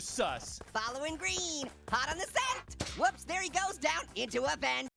sus. Following green. Hot on the scent. Whoops, there he goes down into a vent.